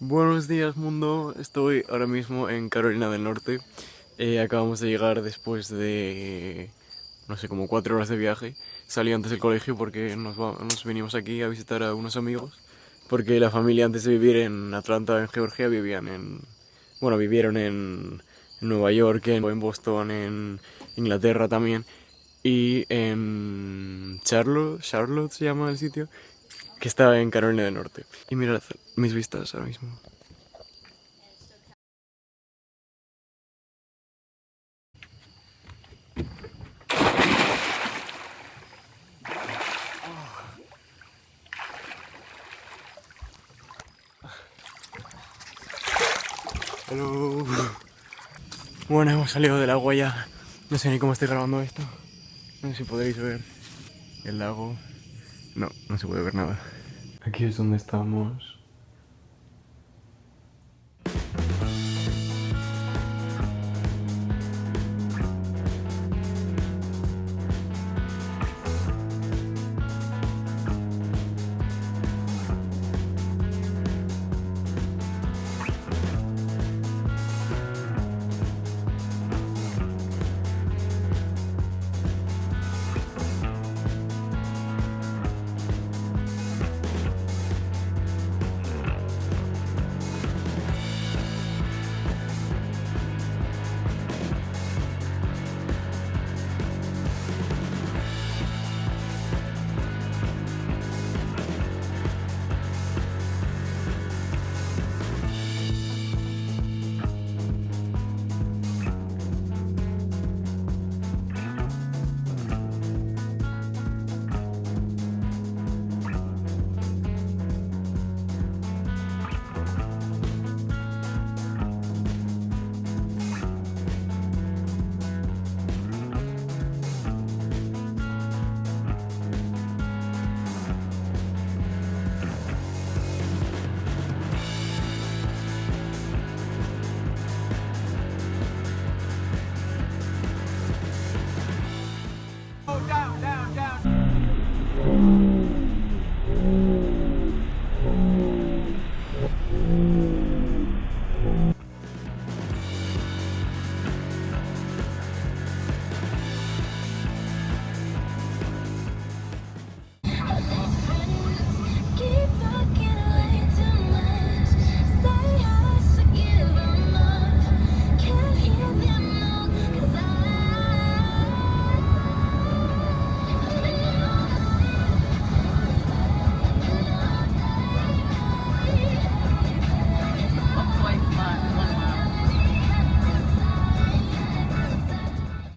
Buenos días mundo, estoy ahora mismo en Carolina del Norte. Eh, Acabamos de llegar después de, no sé, como cuatro horas de viaje. Salí antes del colegio porque nos, venimos aquí a visitar a unos amigos Porque la familia antes de vivir en Atlanta, en Georgia, vivían en... Bueno, vivieron en, Nueva York, en Boston, en Inglaterra también. Y en Charlotte, Charlotte se llama el sitio que está en Carolina del Norte. Y mirad mis vistas ahora mismo. Hello. Bueno, hemos salido del agua ya. No sé ni cómo estoy grabando esto. No sé si podréis ver el lago. No, no se puede ver nada. Aquí es donde estamos